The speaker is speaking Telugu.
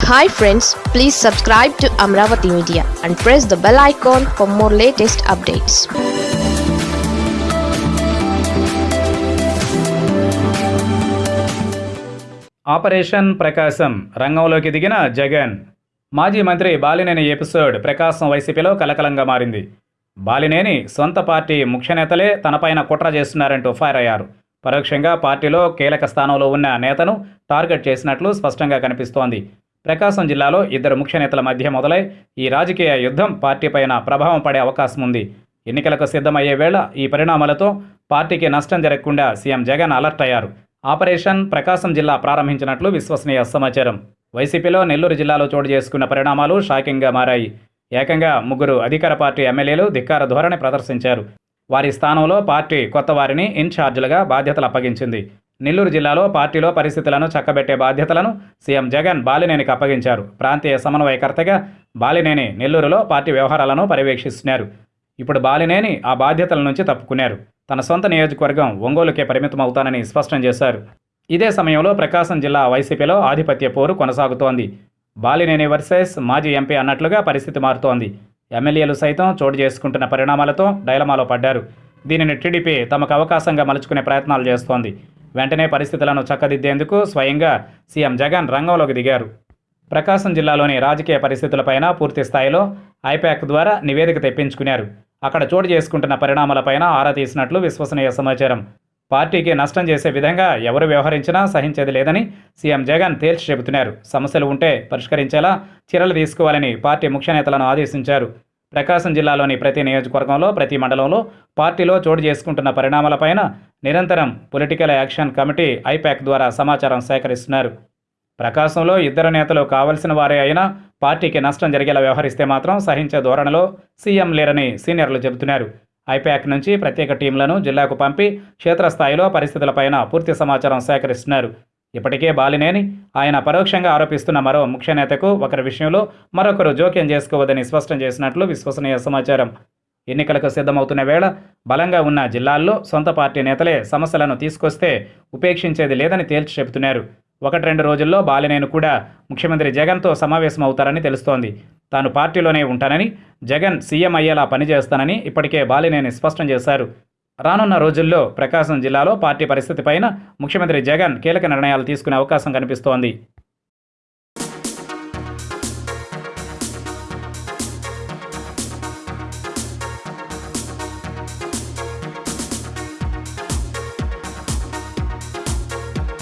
Hi friends please subscribe to Amaravati media and press the bell icon for more latest updates operation Prakasam రంగంలోకి దిగిన జగన్ మాజీ మంత్రి బాలినేని ఎపిసోడ్ ప్రకాశం వైసీపీలో కలకలంగా మారింది బాలినేని సొంత పార్టీ ముఖ్య నేతలే తనపైన కుట్ర చేస్తున్నారంటూ ఫైర్ అయ్యారు పరోక్షంగా పార్టీలో కీలక స్థానంలో ఉన్న నేతను టార్గెట్ చేసినట్లు స్పష్టంగా కనిపిస్తోంది ప్రకాశం జిల్లాలో ఇద్దరు ముఖ్య నేతల మధ్య మొదలై ఈ రాజకీయ యుద్ధం పార్టీపైన ప్రభావం పడే అవకాశం ఉంది. ఎన్నికలకు సిద్ధమయ్యే వేళ ఈ పరిణామాలతో పార్టీకి నష్టం జరగకుండా సీఎం జగన్ అలర్ట్ అయ్యారు. ఆపరేషన్ ప్రకాశం జిల్లా ప్రారంభించినట్లు విశ్వసనీయ సమాచారం. వైసీపీలో నెల్లూరు జిల్లాలో చోటు చేసుకున్న పరిణామాలు షాకింగ్గా మారాయి. ఏకంగా ముగ్గురు అధికార పార్టీ ఎమ్మెల్యేలు ధిక్కార ధోరణి ప్రదర్శించారు. వారి స్థానంలో పార్టీ కొత్త వారిని ఇన్ఛార్జీలుగా బాధ్యతలు అప్పగించింది. నెల్లూరు జిల్లాలో పార్టీలో పరిస్థితులను చక్కబెట్టే బాధ్యతలను సీఎం జగన్ బాలినేనికి అప్పగించారు. ప్రాంతీయ సమన్వయకర్తగా బాలినేని నెల్లూరులో పార్టీ వ్యవహారాలను పర్యవేక్షిస్తున్నారు. ఇప్పుడు బాలినేని ఆ బాధ్యతల నుంచి తప్పుకున్నారు. తన సొంత నియోజకవర్గం ఒంగోలుకే పరిమితం అవుతానని స్పష్టం చేశారు. ఇదే సమయంలో ప్రకాశం జిల్లా వైసీపీలో ఆధిపత్య పోరు కొనసాగుతోంది. బాలినేని వర్సెస్ మాజీ ఎంపీ అన్నట్లుగా పరిస్థితి మారుతోంది. ఎమ్మెల్యేలు సైతం చోటు చేసుకుంటున్న పరిణామాలతో డైలమాలో పడ్డారు. దీనిని టీడీపీ తమకు అవకాశంగా మలుచుకునే ప్రయత్నాలు చేస్తోంది. వెంటనే పరిస్థితులను చక్కదిద్దేందుకు స్వయంగా సీఎం జగన్ రంగంలోకి దిగారు. ప్రకాశం జిల్లాలోని రాజకీయ పరిస్థితులపైన పూర్తి స్థాయిలో ఐపాక్ ద్వారా నివేదిక తెప్పించుకున్నారు. అక్కడ చోటు చేసుకుంటున్న పరిణామాలపైన ఆరా తీసినట్లు విశ్వసనీయ సమాచారం. పార్టీకి నష్టం చేసే విధంగా ఎవరు వ్యవహరించినా సహించేది లేదని సీఎం జగన్ తేల్చి చెబుతున్నారు. సమస్యలు ఉంటే పరిష్కరించేలా చర్యలు తీసుకోవాలని పార్టీ ముఖ్య నేతలను ఆదేశించారు. ప్రకాశం జిల్లాలోని ప్రతి నియోజకవర్గంలో ప్రతి మండలంలో పార్టీలో చోటు చేసుకుంటున్న పరిణామాలపైన నిరంతరం పొలిటికల్ యాక్షన్ కమిటీ ఐపాక్ ద్వారా సమాచారం సేకరిస్తున్నారు. ప్రకాశంలో ఇద్దరు నేతలు కావలసిన వారే అయినా పార్టీకి నష్టం జరిగేలా వ్యవహరిస్తే మాత్రం సహించే ధోరణిలో సీఎం లేరని సీనియర్లు చెబుతున్నారు. ఐపాక్ నుంచి ప్రత్యేక టీంలను జిల్లాకు పంపి క్షేత్రస్థాయిలో పరిస్థితులపైన పూర్తి సమాచారం సేకరిస్తున్నారు. ఇప్పటికే బాలినేని ఆయన పరోక్షంగా ఆరోపిస్తున్న మరో ముఖ్య నేతకు ఒకరి విషయంలో మరొకరు జోక్యం చేసుకోవద్దని స్పష్టం చేసినట్లు విశ్వసనీయ సమాచారం. ఎన్నికలకు సిద్ధమవుతున్న వేళ బలంగా ఉన్న జిల్లాల్లో సొంత పార్టీ నేతలే సమస్యలను తీసుకొస్తే ఉపేక్షించేది లేదని తేల్చి చెబుతున్నారు. ఒకటి రెండు రోజుల్లో బాలినేను కూడా ముఖ్యమంత్రి జగన్తో సమావేశం అవుతారని తెలుస్తోంది. తాను పార్టీలోనే ఉంటానని జగన్ సీఎం అయ్యేలా పనిచేస్తానని ఇప్పటికే బాలినేని స్పష్టం చేశారు. రానున్న రోజుల్లో ప్రకాశం జిల్లాలో పార్టీ పరిస్థితిపైన ముఖ్యమంత్రి జగన్ కీలక నిర్ణయాలు తీసుకునే అవకాశం కనిపిస్తోంది.